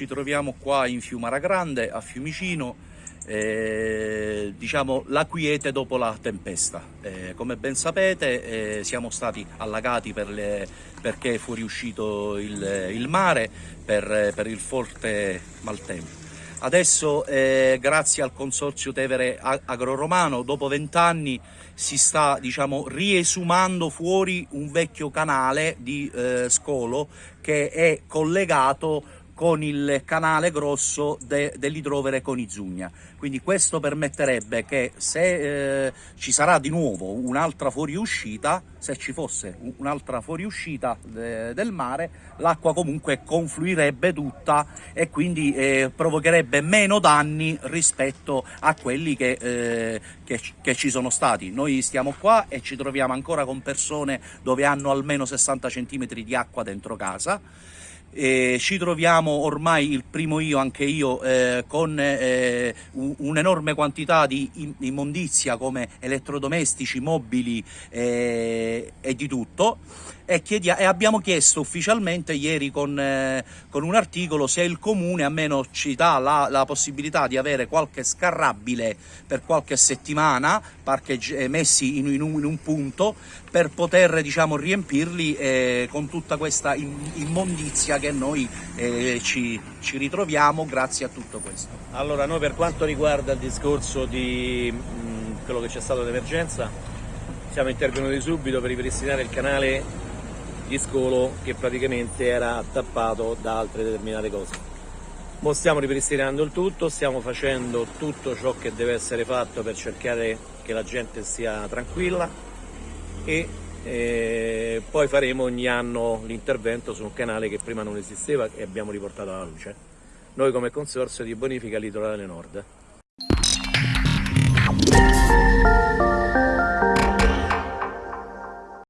Ci troviamo qua in Fiumara Grande, a Fiumicino, eh, diciamo la quiete dopo la tempesta. Eh, come ben sapete eh, siamo stati allagati per le, perché è fuoriuscito il, il mare per, per, il forte maltempo. Adesso eh, grazie al consorzio Tevere Agro-Romano dopo vent'anni si sta diciamo, riesumando fuori un vecchio canale di eh, scolo che è collegato con il canale grosso de, dell'idrovere Conizugna. Quindi questo permetterebbe che se eh, ci sarà di nuovo un'altra fuoriuscita, se ci fosse un'altra fuoriuscita de, del mare, l'acqua comunque confluirebbe tutta e quindi eh, provocherebbe meno danni rispetto a quelli che, eh, che, che ci sono stati. Noi stiamo qua e ci troviamo ancora con persone dove hanno almeno 60 cm di acqua dentro casa eh, ci troviamo ormai il primo io, anche io, eh, con eh, un'enorme quantità di immondizia come elettrodomestici, mobili eh, e di tutto. E, e, abbiamo chiesto ufficialmente ieri con, eh, con, un articolo se il comune almeno ci dà la, la, possibilità di avere qualche scarrabile per qualche settimana eh, messi in, in, un, in, un, punto per poter diciamo, riempirli eh, con tutta questa immondizia che noi eh, ci, ci, ritroviamo grazie a tutto questo. Allora noi per quanto riguarda il discorso di mh, quello che c'è stato d'emergenza siamo intervenuti subito per ripristinare il canale di scolo che praticamente era tappato da altre determinate cose. Ora stiamo ripristinando il tutto, stiamo facendo tutto ciò che deve essere fatto per cercare che la gente sia tranquilla e eh, poi faremo ogni anno l'intervento su un canale che prima non esisteva e abbiamo riportato alla luce. Noi come Consorzio di Bonifica Litorale Nord.